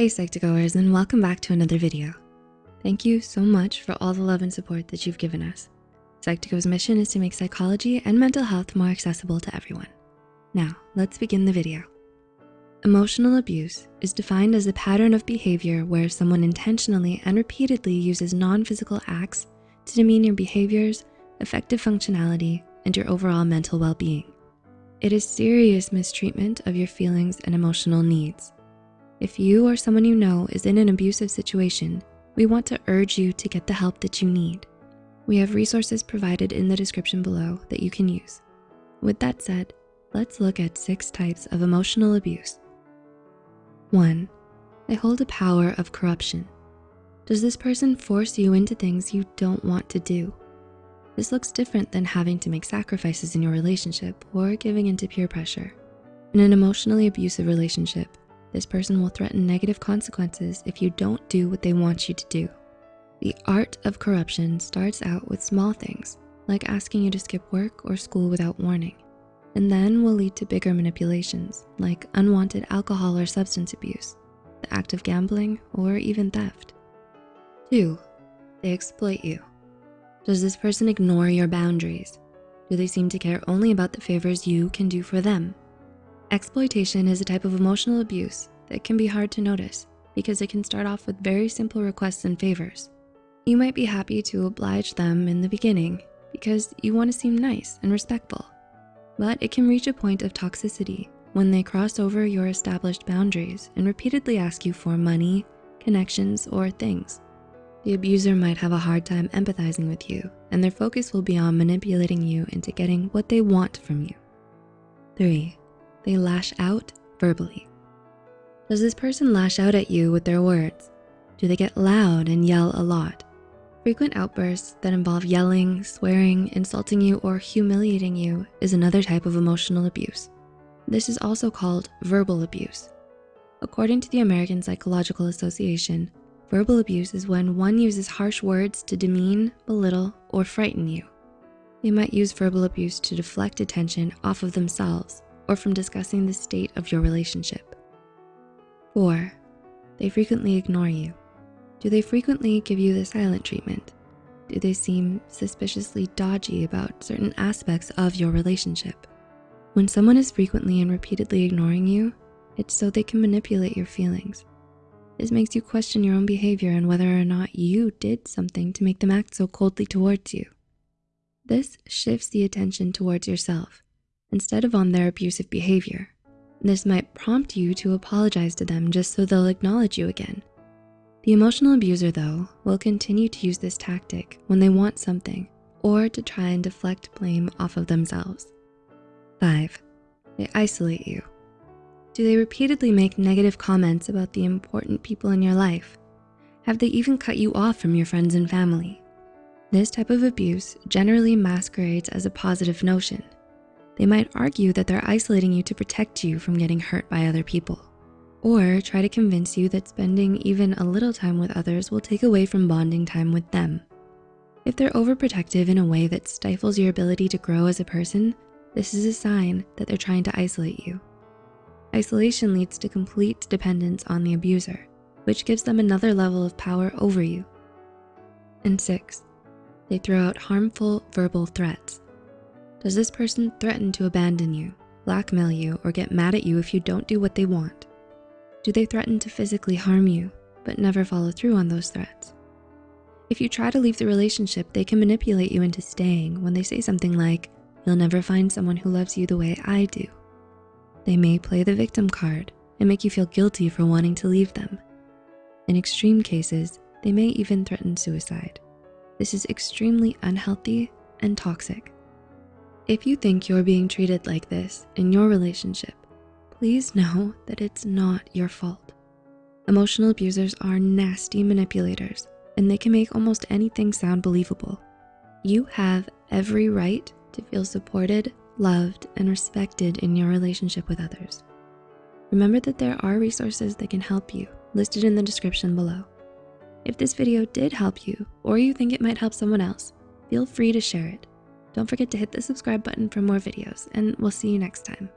Hey Psych2Goers and welcome back to another video. Thank you so much for all the love and support that you've given us. Psych2Go's mission is to make psychology and mental health more accessible to everyone. Now, let's begin the video. Emotional abuse is defined as a pattern of behavior where someone intentionally and repeatedly uses non-physical acts to demean your behaviors, effective functionality, and your overall mental well-being. It is serious mistreatment of your feelings and emotional needs. If you or someone you know is in an abusive situation, we want to urge you to get the help that you need. We have resources provided in the description below that you can use. With that said, let's look at six types of emotional abuse. One, they hold a power of corruption. Does this person force you into things you don't want to do? This looks different than having to make sacrifices in your relationship or giving into peer pressure. In an emotionally abusive relationship, this person will threaten negative consequences if you don't do what they want you to do. The art of corruption starts out with small things, like asking you to skip work or school without warning, and then will lead to bigger manipulations, like unwanted alcohol or substance abuse, the act of gambling, or even theft. Two, they exploit you. Does this person ignore your boundaries? Do they seem to care only about the favors you can do for them Exploitation is a type of emotional abuse that can be hard to notice because it can start off with very simple requests and favors. You might be happy to oblige them in the beginning because you wanna seem nice and respectful, but it can reach a point of toxicity when they cross over your established boundaries and repeatedly ask you for money, connections, or things. The abuser might have a hard time empathizing with you and their focus will be on manipulating you into getting what they want from you. Three, they lash out verbally. Does this person lash out at you with their words? Do they get loud and yell a lot? Frequent outbursts that involve yelling, swearing, insulting you, or humiliating you is another type of emotional abuse. This is also called verbal abuse. According to the American Psychological Association, verbal abuse is when one uses harsh words to demean, belittle, or frighten you. They might use verbal abuse to deflect attention off of themselves or from discussing the state of your relationship. Four, they frequently ignore you. Do they frequently give you the silent treatment? Do they seem suspiciously dodgy about certain aspects of your relationship? When someone is frequently and repeatedly ignoring you, it's so they can manipulate your feelings. This makes you question your own behavior and whether or not you did something to make them act so coldly towards you. This shifts the attention towards yourself instead of on their abusive behavior. This might prompt you to apologize to them just so they'll acknowledge you again. The emotional abuser though, will continue to use this tactic when they want something or to try and deflect blame off of themselves. Five, they isolate you. Do they repeatedly make negative comments about the important people in your life? Have they even cut you off from your friends and family? This type of abuse generally masquerades as a positive notion they might argue that they're isolating you to protect you from getting hurt by other people, or try to convince you that spending even a little time with others will take away from bonding time with them. If they're overprotective in a way that stifles your ability to grow as a person, this is a sign that they're trying to isolate you. Isolation leads to complete dependence on the abuser, which gives them another level of power over you. And six, they throw out harmful verbal threats. Does this person threaten to abandon you, blackmail you, or get mad at you if you don't do what they want? Do they threaten to physically harm you, but never follow through on those threats? If you try to leave the relationship, they can manipulate you into staying when they say something like, you'll never find someone who loves you the way I do. They may play the victim card and make you feel guilty for wanting to leave them. In extreme cases, they may even threaten suicide. This is extremely unhealthy and toxic. If you think you're being treated like this in your relationship, please know that it's not your fault. Emotional abusers are nasty manipulators and they can make almost anything sound believable. You have every right to feel supported, loved, and respected in your relationship with others. Remember that there are resources that can help you listed in the description below. If this video did help you or you think it might help someone else, feel free to share it. Don't forget to hit the subscribe button for more videos and we'll see you next time.